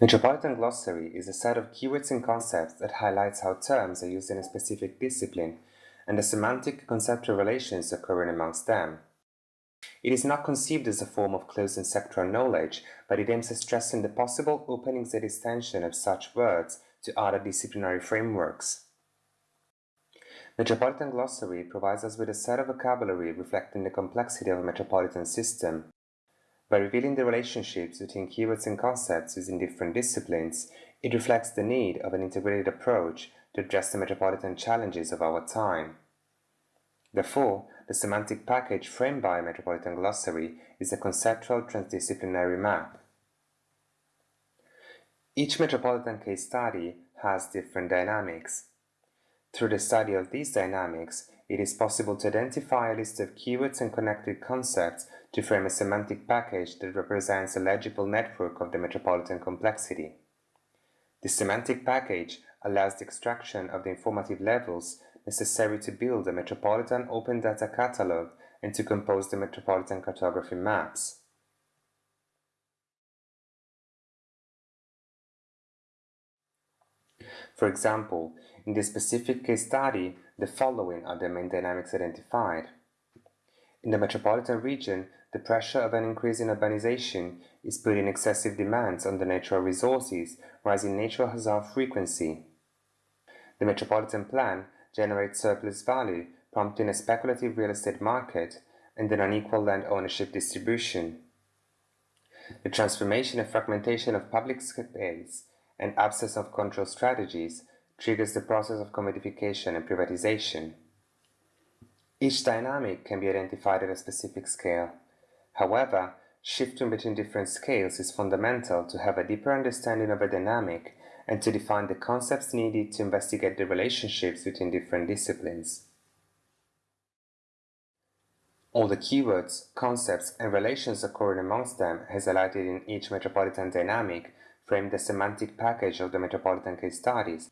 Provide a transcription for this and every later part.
Metropolitan glossary is a set of keywords and concepts that highlights how terms are used in a specific discipline and the semantic conceptual relations occurring amongst them. It is not conceived as a form of closed and sectoral knowledge, but it aims at stressing the possible openings and extension of such words to other disciplinary frameworks. Metropolitan glossary provides us with a set of vocabulary reflecting the complexity of a metropolitan system. By revealing the relationships between keywords and concepts within different disciplines, it reflects the need of an integrated approach to address the metropolitan challenges of our time. Therefore, the semantic package framed by a metropolitan glossary is a conceptual transdisciplinary map. Each metropolitan case study has different dynamics. Through the study of these dynamics, it is possible to identify a list of keywords and connected concepts to frame a semantic package that represents a legible network of the metropolitan complexity. This semantic package allows the extraction of the informative levels necessary to build a metropolitan open data catalog and to compose the metropolitan cartography maps. For example, in this specific case study, the following are the main dynamics identified. In the metropolitan region, the pressure of an increase in urbanization is putting excessive demands on the natural resources, rising natural hazard frequency. The metropolitan plan generates surplus value, prompting a speculative real estate market and an unequal land ownership distribution. The transformation and fragmentation of public space and absence of control strategies triggers the process of commodification and privatization. Each dynamic can be identified at a specific scale. However, shifting between different scales is fundamental to have a deeper understanding of a dynamic and to define the concepts needed to investigate the relationships between different disciplines. All the keywords, concepts, and relations occurring amongst them as highlighted in each metropolitan dynamic frame the semantic package of the metropolitan case studies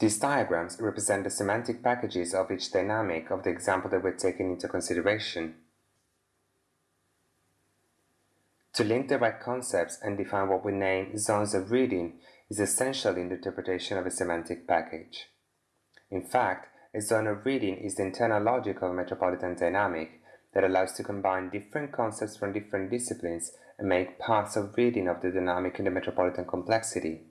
These diagrams represent the semantic packages of each dynamic of the example that we're taking into consideration. To link the right concepts and define what we name zones of reading is essential in the interpretation of a semantic package. In fact, a zone of reading is the internal logic of a metropolitan dynamic that allows to combine different concepts from different disciplines and make parts of reading of the dynamic in the metropolitan complexity.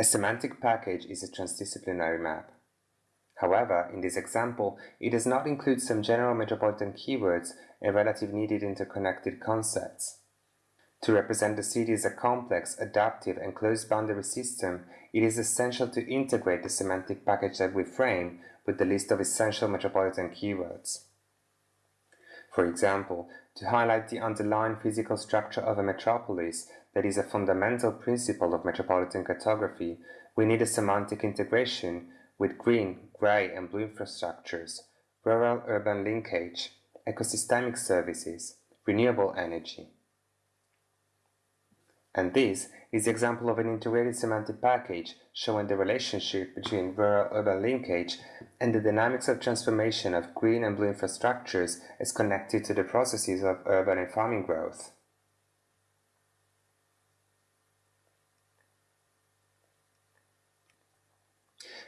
A semantic package is a transdisciplinary map. However, in this example, it does not include some general metropolitan keywords and relative needed interconnected concepts. To represent the city as a complex, adaptive, and closed boundary system, it is essential to integrate the semantic package that we frame with the list of essential metropolitan keywords. For example, to highlight the underlying physical structure of a metropolis that is a fundamental principle of metropolitan cartography, we need a semantic integration with green, gray, and blue infrastructures, rural-urban linkage, ecosystemic services, renewable energy. And this is the example of an integrated semantic package showing the relationship between rural-urban linkage and the dynamics of transformation of green and blue infrastructures as connected to the processes of urban and farming growth.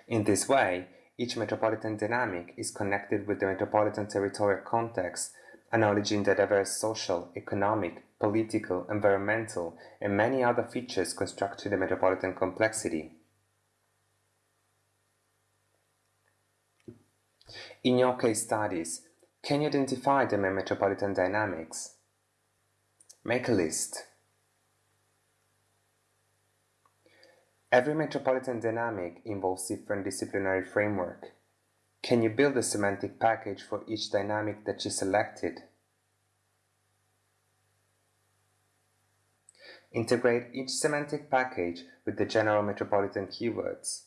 In this way, each metropolitan dynamic is connected with the metropolitan territorial context, acknowledging the diverse social, economic, political, environmental, and many other features constructing the metropolitan complexity. In your case studies, can you identify the main metropolitan dynamics? Make a list. Every metropolitan dynamic involves different disciplinary framework. Can you build a semantic package for each dynamic that you selected? Integrate each semantic package with the general metropolitan keywords.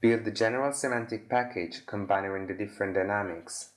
Build the general semantic package combining the different dynamics.